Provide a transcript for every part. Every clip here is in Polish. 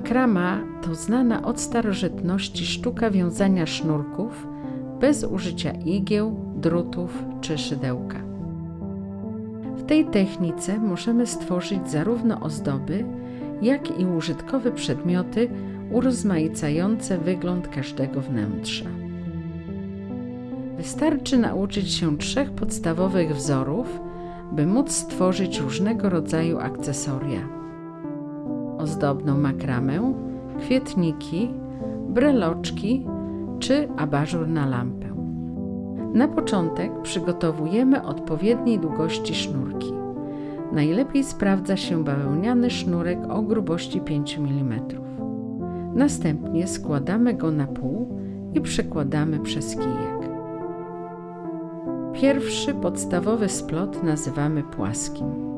Makrama to znana od starożytności sztuka wiązania sznurków bez użycia igieł, drutów czy szydełka. W tej technice możemy stworzyć zarówno ozdoby, jak i użytkowe przedmioty urozmaicające wygląd każdego wnętrza. Wystarczy nauczyć się trzech podstawowych wzorów, by móc stworzyć różnego rodzaju akcesoria. Ozdobną makramę, kwietniki, breloczki czy abażur na lampę. Na początek przygotowujemy odpowiedniej długości sznurki. Najlepiej sprawdza się bawełniany sznurek o grubości 5 mm. Następnie składamy go na pół i przekładamy przez kijek. Pierwszy podstawowy splot nazywamy płaskim.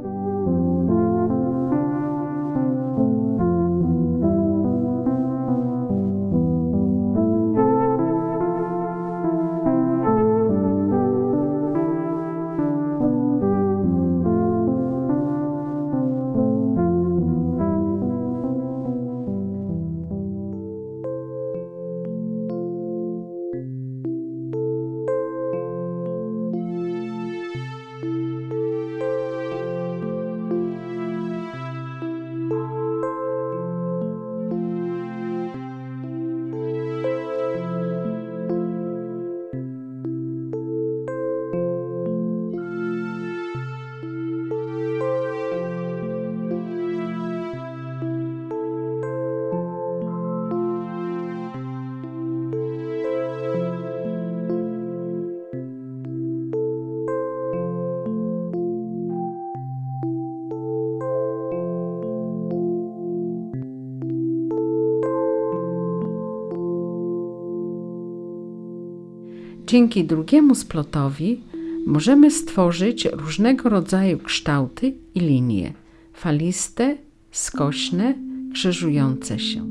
Dzięki drugiemu splotowi możemy stworzyć różnego rodzaju kształty i linie faliste, skośne, krzyżujące się.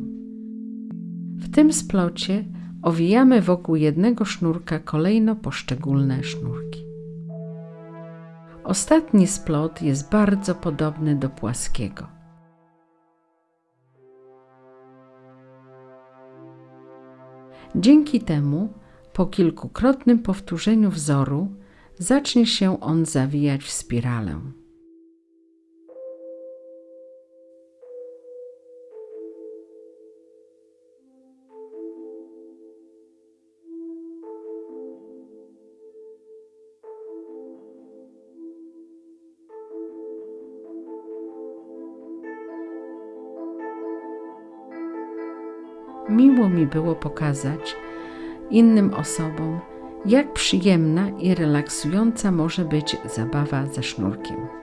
W tym splocie owijamy wokół jednego sznurka kolejno poszczególne sznurki. Ostatni splot jest bardzo podobny do płaskiego. Dzięki temu po kilkukrotnym powtórzeniu wzoru zacznie się on zawijać w spiralę. Miło mi było pokazać, innym osobom, jak przyjemna i relaksująca może być zabawa ze sznurkiem.